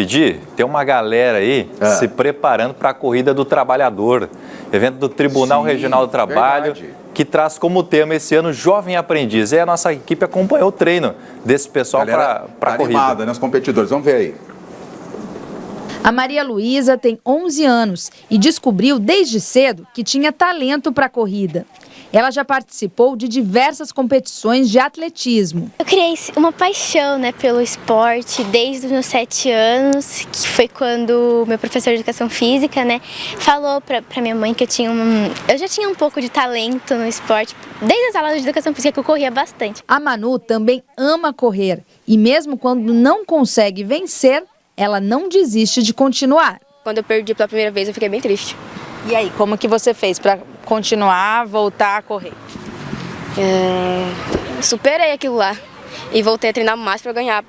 Pedir, tem uma galera aí É. se preparando para a Corrida do Trabalhador, evento do Tribunal Sim, Regional do Trabalho, verdade. que traz como tema esse ano Jovem Aprendiz. E a nossa equipe acompanhou o treino desse pessoal para a tá corrida. animada, né, os competidores. Vamos ver aí. A Maria Luísa tem 11 anos e descobriu desde cedo que tinha talento para a corrida. Ela já participou de diversas competições de atletismo. Eu criei uma paixão né, pelo esporte desde os meus sete anos, que foi quando meu professor de educação física né, falou para minha mãe que eu tinha um, eu já tinha um pouco de talento no esporte, desde as aulas de educação física que eu corria bastante. A Manu também ama correr e mesmo quando não consegue vencer, ela não desiste de continuar. Quando eu perdi pela primeira vez, eu fiquei bem triste. E aí, como que você fez para continuar, voltar a correr? É, Superei aquilo lá e voltei a treinar mais para ganhar,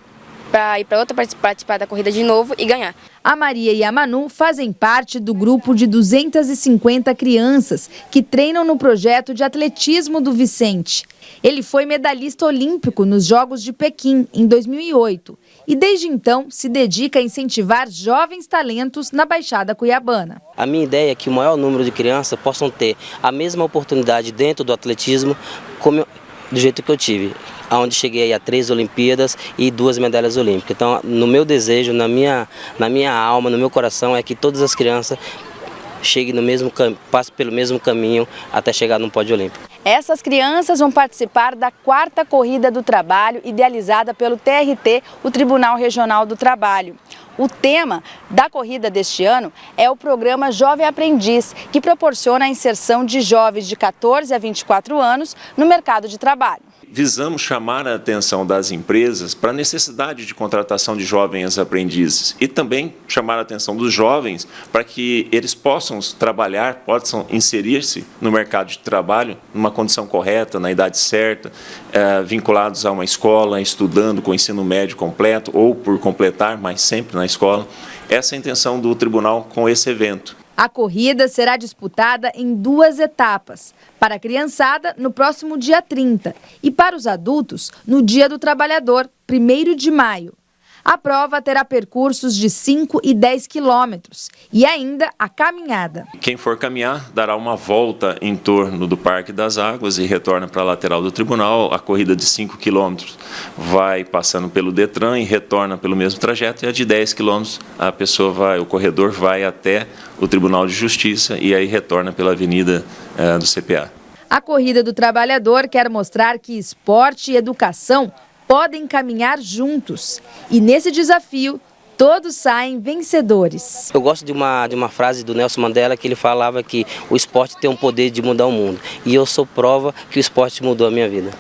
para ir para outra partic- participar da corrida de novo e ganhar. A Maria e a Manu fazem parte do grupo de 250 crianças que treinam no projeto de atletismo do Vicente. Ele foi medalhista olímpico nos Jogos de Pequim em 2008 e desde então se dedica a incentivar jovens talentos na Baixada Cuiabana. A minha ideia é que o maior número de crianças possam ter a mesma oportunidade dentro do atletismo como eu- do jeito que eu tive, onde cheguei a três Olimpíadas e duas medalhas olímpicas. Então, no meu desejo, na minha, na minha alma, no meu coração, é que todas as crianças cheguem no mesmo passem pelo mesmo caminho até chegar no pódio olímpico. Essas crianças vão participar da quarta corrida do trabalho idealizada pelo TRT, o Tribunal Regional do Trabalho. O tema da corrida deste ano é o programa Jovem Aprendiz, que proporciona a inserção de jovens de 14 a 24 anos no mercado de trabalho. Visamos chamar a atenção das empresas para a necessidade de contratação de jovens aprendizes e também chamar a atenção dos jovens para que eles possam trabalhar, possam inserir-se no mercado de trabalho numa condição correta, na idade certa, eh, vinculados a uma escola, estudando com ensino médio completo ou por completar, mas sempre na escola. Essa é a intenção do tribunal com esse evento. A corrida será disputada em duas etapas. Para a criançada, no próximo dia 30 e para os adultos, no Dia do Trabalhador, 1 de maio. A prova terá percursos de 5 e 10 quilômetros e ainda a caminhada. Quem for caminhar dará uma volta em torno do Parque das Águas e retorna para a lateral do tribunal. A corrida de 5 quilômetros vai passando pelo Detran e retorna pelo mesmo trajeto. E a de 10 quilômetros, a pessoa vai, o corredor vai até o Tribunal de Justiça e aí retorna pela avenida eh, do CPA. A Corrida do Trabalhador quer mostrar que esporte e educação podem caminhar juntos. E nesse desafio, todos saem vencedores. Eu gosto de uma, de uma frase do Nelson Mandela que ele falava que o esporte tem o poder de mudar o mundo. E eu sou prova que o esporte mudou a minha vida.